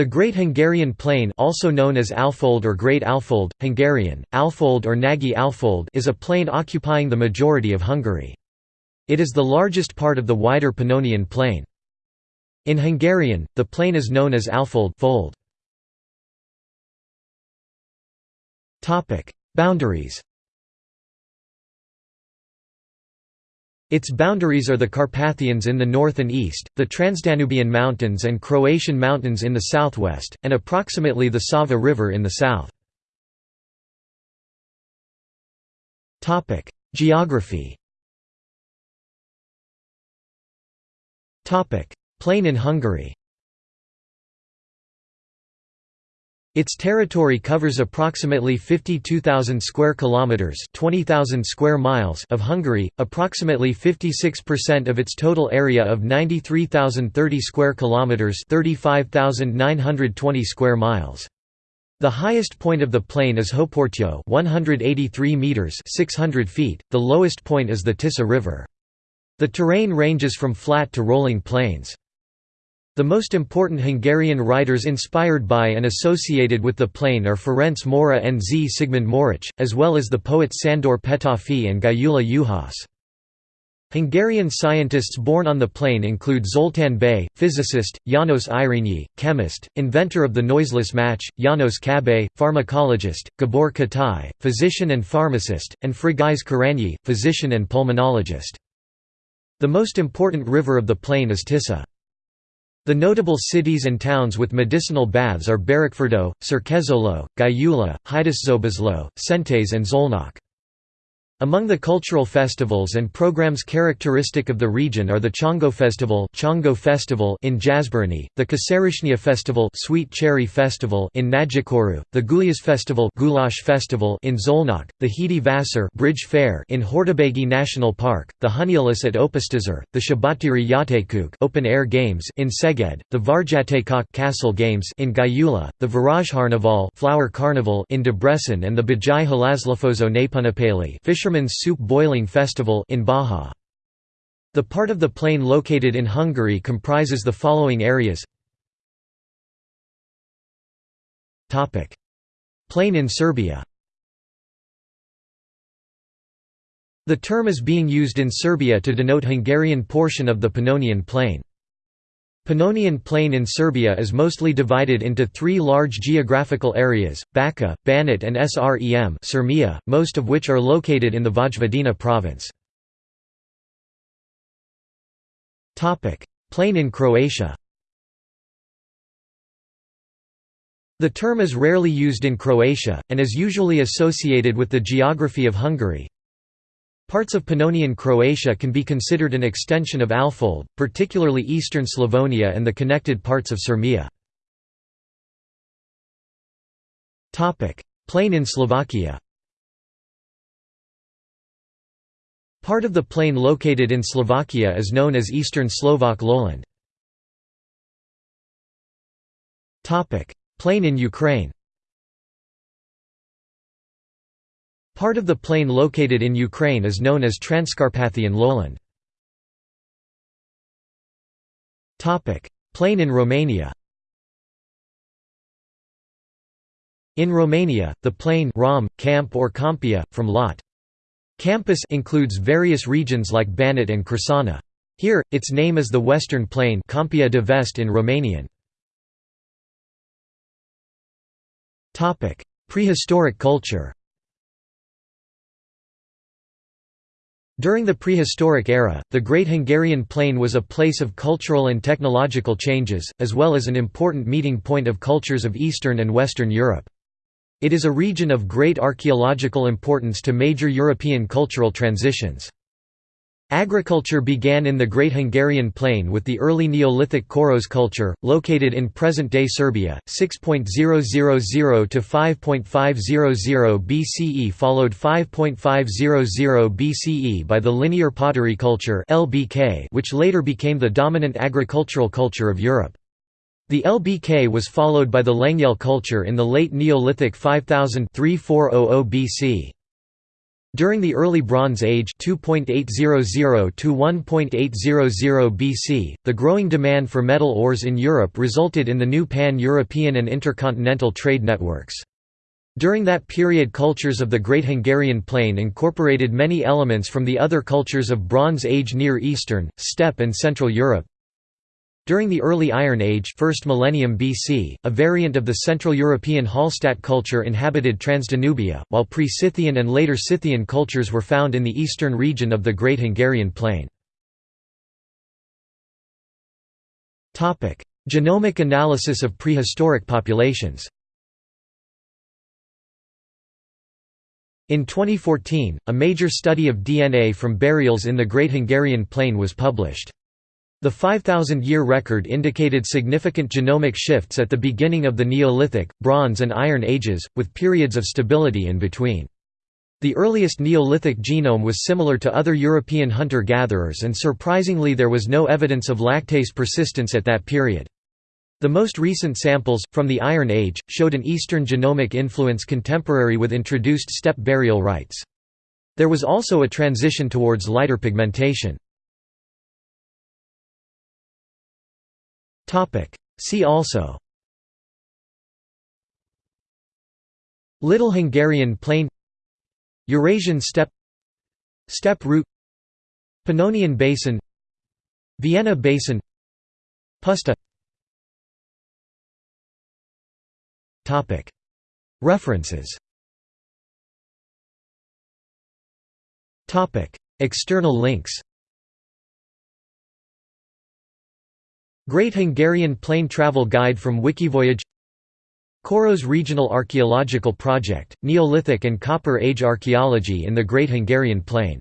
The Great Hungarian Plain also known as Alfold or Great Alfold, Hungarian, Alfold or Nagy Alfold is a plain occupying the majority of Hungary. It is the largest part of the wider Pannonian Plain. In Hungarian, the plain is known as Alfold fold. Boundaries Its boundaries are the Carpathians in the north and east, the Transdanubian Mountains and Croatian Mountains in the southwest, and approximately the Sava River in the south. Geography Plain in Hungary Its territory covers approximately 52,000 square kilometers, 20,000 square miles of Hungary, approximately 56% of its total area of 93,030 square kilometers, 35,920 square miles. The highest point of the plain is Hóportyó, 183 meters, 600 feet. The lowest point is the Tisza River. The terrain ranges from flat to rolling plains. The most important Hungarian writers inspired by and associated with the plain are Ferenc Móra and Zsigmond Móricz, as well as the poets Sándor Petőfi and Gyula Juhász. Hungarian scientists born on the plain include Zoltán Bay, physicist, János Irinyi, chemist, inventor of the noiseless match, János Kabay, pharmacologist, Gabor Katai, physician and pharmacist, and Frigyes Korányi, physician and pulmonologist. The most important river of the plain is Tisza. The notable cities and towns with medicinal baths are Berekfürdő, Cserkeszőlő, Gyula, Hajdúszoboszló, Szentes and Szolnok. Among the cultural festivals and programs characteristic of the region are the Chongo Festival, Chongo Festival in Jászberény, the Kaszeresnya Festival, Sweet Cherry Festival in Nagykörű, the Gulyás Festival, Goulash Festival in Szolnok, the Hídi Vásár Bridge Fair in Hortobágy National Park, the Hunyulis at Opasztásár, the Szabadtéri Játékok Open Air Games in Szeged, the Várjátékok Castle Games in Gyula, the Varázskarnaval Flower Carnival in Debrecen and the Bajai Halászlapozó Népunapály Fisher Fisherman's Soup Boiling Festival in Baja. The part of the plain located in Hungary comprises the following areas Plain in Serbia The term is being used in Serbia to denote Hungarian portion of the Pannonian Plain. Pannonian Plain in Serbia is mostly divided into three large geographical areas, Bačka, Banat and Srem Sirmia, most of which are located in the Vojvodina province. Plain in Croatia The term is rarely used in Croatia, and is usually associated with the geography of Hungary, Parts of Pannonian Croatia can be considered an extension of Alfold, particularly eastern Slavonia and the connected parts of Sirmia. Plain in Slovakia Part of the plain located in Slovakia is known as Eastern Slovak lowland. Plain in Ukraine Part of the plain located in Ukraine is known as Transcarpathian lowland. Plain in Romania In Romania, the plain Rom, Camp or Campia, from Lot. Campus includes various regions like Banat and Crișana. Here, its name is the Western Plain Campia de Vest in Romanian. Prehistoric culture During the prehistoric era, the Great Hungarian Plain was a place of cultural and technological changes, as well as an important meeting point of cultures of Eastern and Western Europe. It is a region of great archaeological importance to major European cultural transitions. Agriculture began in the Great Hungarian Plain with the early Neolithic Koros culture, located in present-day Serbia, 6.000 to 5.500 BCE followed 5.500 BCE by the linear pottery culture which later became the dominant agricultural culture of Europe. The LBK was followed by the Lengyel culture in the late Neolithic 5000 3400 BC. During the early Bronze Age 2.800 to 1.800 BC, the growing demand for metal ores in Europe resulted in the new pan-European and intercontinental trade networks. During that period cultures of the Great Hungarian Plain incorporated many elements from the other cultures of Bronze Age Near Eastern, Steppe and Central Europe, during the early Iron Age 1st millennium BC, a variant of the Central European Hallstatt culture inhabited Transdanubia, while pre-Scythian and later Scythian cultures were found in the eastern region of the Great Hungarian Plain. Genomic analysis of prehistoric populations In 2014, a major study of DNA from burials in the Great Hungarian Plain was published. The 5,000-year record indicated significant genomic shifts at the beginning of the Neolithic, Bronze and Iron Ages, with periods of stability in between. The earliest Neolithic genome was similar to other European hunter-gatherers and surprisingly there was no evidence of lactase persistence at that period. The most recent samples, from the Iron Age, showed an Eastern genomic influence contemporary with introduced steppe burial rites. There was also a transition towards lighter pigmentation. See also. Little Hungarian Plain. Eurasian steppe. Steppe route. Pannonian Basin. Vienna Basin. Puszta References. External links Great Hungarian Plain Travel Guide from Wikivoyage Koros Regional Archaeological Project, Neolithic and Copper Age Archaeology in the Great Hungarian Plain